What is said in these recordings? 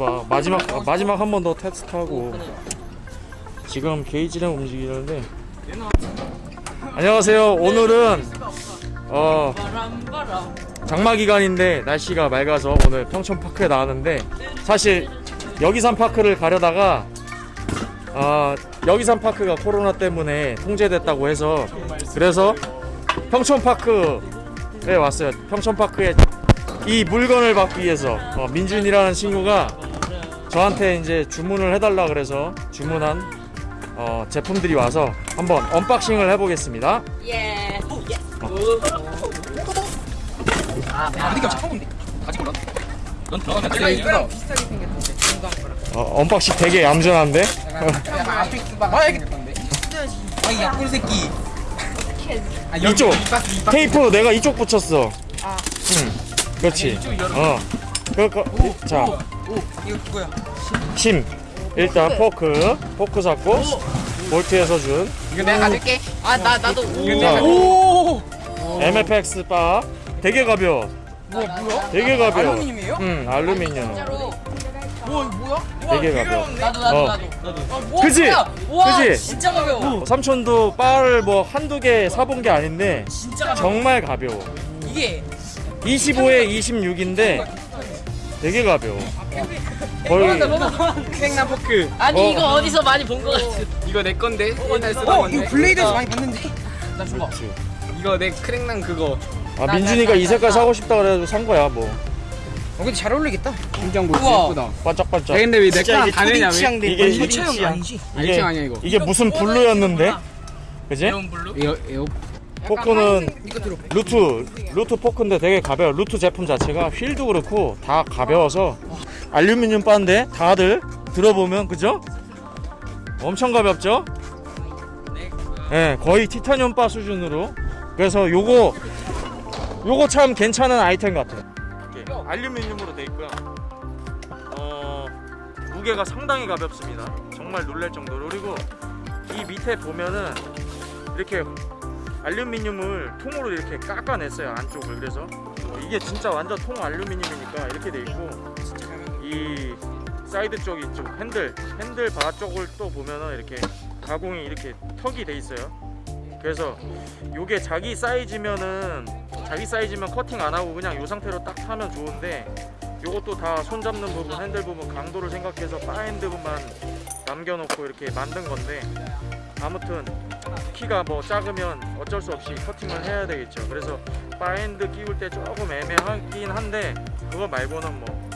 해봐. 마지막 아, 마지막 한 번 더 테스트하고. 지금 게이지랑 움직이는데. 안녕하세요. 오늘은 어 장마 기간인데 날씨가 맑아서 오늘 평촌 파크에 나왔는데 사실 여기산 파크를 가려다가 아 여기산 파크가 코로나 때문에 통제됐다고 해서 그래서 평촌 파크에 왔어요. 평촌 파크에 이 물건을 받기 위해서. 어, 민준이라는 친구가 저한테 이제 주문을 해달라 그래서 주문한 어, 제품들이 와서 한번 unboxing을 해보겠습니다. 예. 아, 근데 처음 본데. 아직 몰라. 넌 들어가면 내가 돼. 이거랑 비슷하게 생겼는데 중간 거랑. 어, unboxing 되게 얌전한데? 아, 이 약골 새끼. 아, 이쪽. 테이프 내가 이쪽 붙였어. 아. 응, 그렇지. 어, 그거 자 오, 이거 그거야. 힘. 일단 포크, 포크 잡고 볼트에서 준 이거 내가 가질게. 아 나 나도 오. MFX 바 되게 가벼워. 뭐 뭐야? 되게 가벼워. 알루미늄이에요? 응, 알루미늄. 진짜로. 뭐 뭐야? 되게 가벼워. 나도 나도 어. 나도. 나도. 아, 뭐야, 그지? 그지? 진짜 가벼워. 어, 삼촌도 바를 뭐 한두 개 사본 게 아닌데 진짜 가벼워. 정말 가벼워. 이게 25에 26인데 되게 가벼워. 거의 생나 포크. 아니 어. 이거 어디서 많이 본것 같아. 이거 내 건데. 옛날 쓰던 어, 건데. 이거 블레이드에서 많이 봤는데. 나 줘봐. 그렇지. 이거 내 크랭난 그거. 아 나, 민준이가 나, 이 나, 색깔 나. 사고 싶다 그래가지고 산 거야 뭐 어, 근데 잘 어울리겠다. 우와. 예쁘다. 야, 반짝반짝. 근데 왜내 진짜 거랑 이게 다르냐 초딩 왜? 이게 이게 초딩 취향 취향. 아니지? 알지 아니야 이거. 이게 무슨 블루였는데? 그지? neon blue. 에어 에어 포크는. 루트 루트 포크인데 되게 가벼워. 루트 제품 자체가 휠도 그렇고 다 가벼워서 알루미늄 바인데 다들 들어보면 그죠? 엄청 가볍죠? 예, 거의 티타늄 바 수준으로. 그래서 요거 요거 참 괜찮은 아이템 같아. 이렇게 알루미늄으로 돼 있고요. 어, 무게가 상당히 가볍습니다. 정말 놀랄 정도로. 그리고 이 밑에 보면은 이렇게 알루미늄을 통으로 이렇게 깎아냈어요 안쪽을. 그래서 어, 이게 진짜 완전 통 알루미늄이니까 이렇게 돼 있고 이 사이드 쪽 이 쪽 핸들 핸들 바 쪽을 또 보면은 이렇게 가공이 이렇게 턱이 돼 있어요. 그래서 요게 자기 사이즈면은 자기 사이즈면 커팅 안 하고 그냥 요 상태로 딱 타면 좋은데 요것도 다 손 잡는 부분 핸들 부분 강도를 생각해서 bar end 부분만 남겨놓고 이렇게 만든 건데 아무튼 키가 뭐 작으면 어쩔 수 없이 커팅을 해야 되겠죠. 그래서 바핸드 끼울 때 조금 애매하긴 한데 그거 말고는 뭐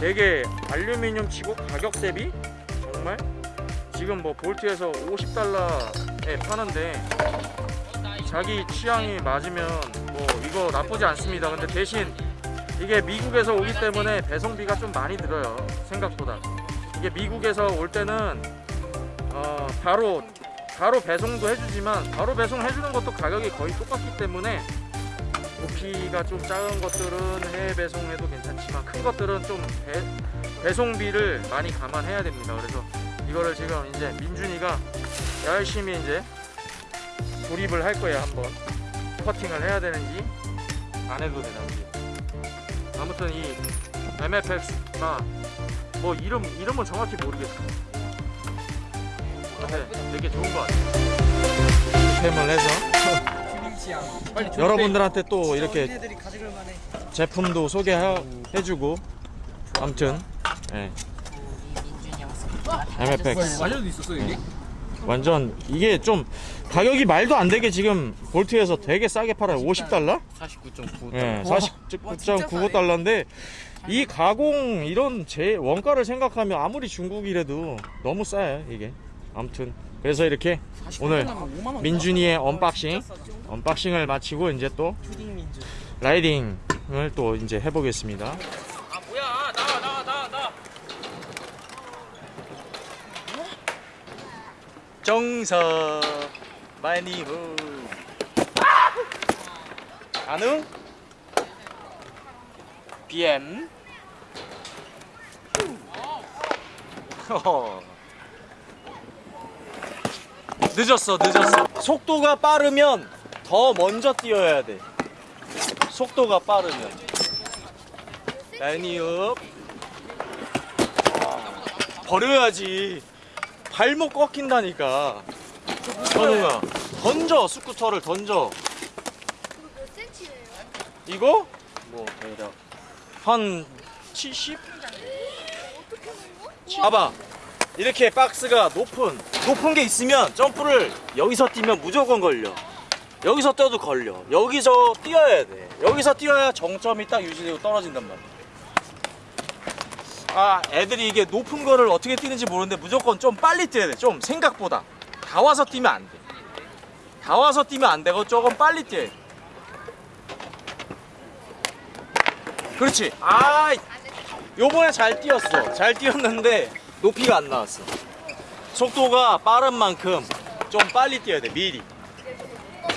되게 알루미늄 치고 가격 대비? 정말? 지금 뭐 볼트에서 50달러에 파는데 자기 취향이 맞으면 뭐 이거 나쁘지 않습니다. 근데 대신 이게 미국에서 오기 때문에 배송비가 좀 많이 들어요. 생각보다. 이게 미국에서 올 때는 어 바로 바로 배송도 해주지만 바로 배송해주는 것도 가격이 거의 똑같기 때문에 부피가 좀 작은 것들은 해외 배송해도 괜찮지만 큰 것들은 좀 배, 배송비를 많이 감안해야 됩니다. 그래서 이거를 지금 이제 민준이가 열심히 이제 조립을 할 거예요 한번 커팅을 해야 되는지 안 해도 되는지 아무튼 이 MFX가 뭐 이름 이름은 정확히 모르겠어. 근 데 되게 좋은 것 같아요. 템을 해서 여러분들한테 또 이렇게. 제품도 소개해주고 아무튼 예. MFX 완전도 있었어 이게? 완전 이게 좀 가격이 말도 안 되게 지금 볼트에서 되게 싸게 팔아요 50달러? 49.9. 예, 와, 49.95달러인데 이 가공 이런 제 원가를 생각하면 아무리 중국이라도 너무 싸요 이게 아무튼 그래서 이렇게 오늘 민준이의 unboxing unboxing을 마치고 이제 또. riding을 또 이제 해보겠습니다. 아 뭐야 나와 나와 나와 나와. 정서 많이 후 가능? BM 허허. 늦었어 늦었어. 속도가 빠르면 더 먼저 뛰어야 돼. 속도가 빠르면. 라인이업 버려야지. 발목 꺾인다니까. 현웅아 던져 스쿠터를 던져? 이거? 뭐 대략. 한 70? 봐봐 이렇게 박스가 높은 높은 게 있으면 점프를 여기서 뛰면 무조건 걸려. 여기서 뛰어도 걸려. 여기서 뛰어야 돼. 여기서 뛰어야 정점이 딱 유지되고 떨어진단 말이야. 아 애들이 이게 높은 거를 어떻게 뛰는지 모르는데 무조건 좀 빨리 뛰어야 돼좀 생각보다. 다 와서 뛰면 안돼 다 와서 뛰면 안 되고 조금 빨리 뛰어야 돼. 그렇지. 아 요번에 잘 뛰었어. 잘 뛰었는데 높이가 안 나왔어. 속도가 빠른 만큼 좀 빨리 뛰어야 돼 미리.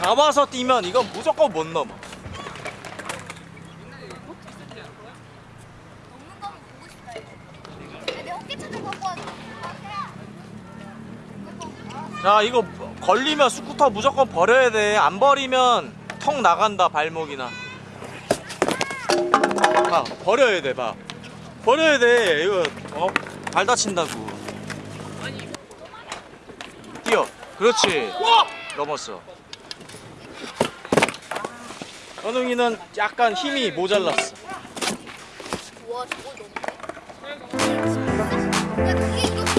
다 와서 뛰면 이건 무조건 못 넘어. 싶다 이거. 걸리면 스쿠터 무조건 버려야 돼안 버리면 턱 나간다 발목이나. 봐 버려야 돼봐. 버려야 돼 이거. 어? 발 다친다고. 뛰어. 그렇지. 넘었어. 현웅이는 약간 힘이 모자랐어. 와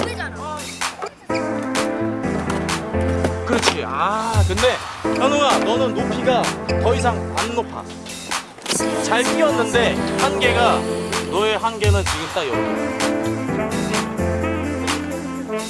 배잖아. 그렇지. 아 근데 현웅아 너는 높이가 더 이상 안 높아. 잘 뛰었는데 한계가 너의 한계는 지금 딱 여기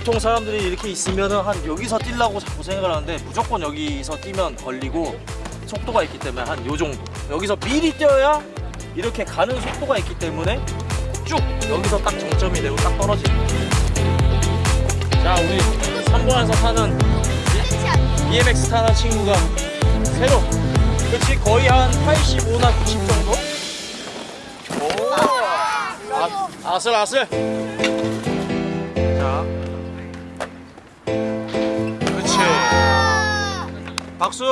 보통 사람들이 이렇게 있으면은 한 여기서 뛰려고 자꾸 생각을 하는데 무조건 여기서 뛰면 걸리고 속도가 있기 때문에 한 요 정도 여기서 미리 뛰어야 이렇게 가는 속도가 있기 때문에 쭉 여기서 딱 정점이 되고 딱 떨어지는. 자 우리 3번에서 타는? BMX 타는 친구가 새로 그렇지 거의 한 85나 90 정도? 오 아, 아슬아슬 박수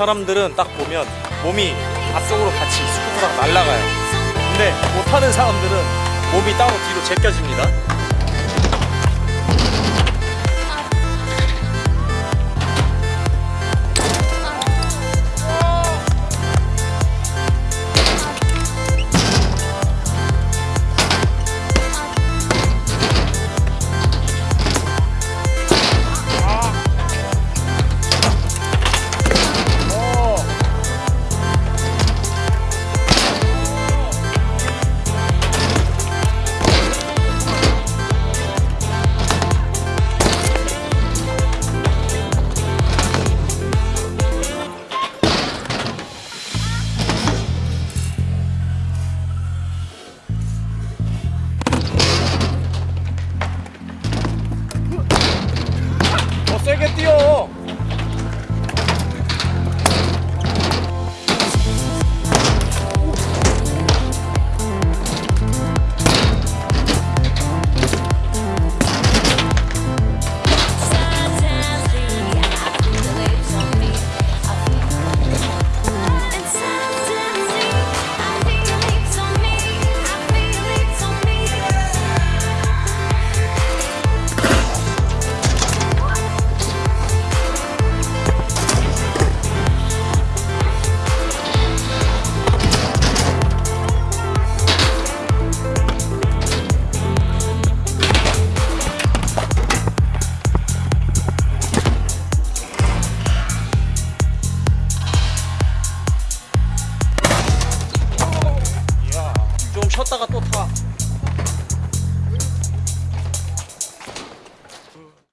사람들은 딱 보면 몸이 앞쪽으로 같이 스쿠터랑 날아가요. 근데 못 타는 사람들은 몸이 따로 뒤로 제껴집니다.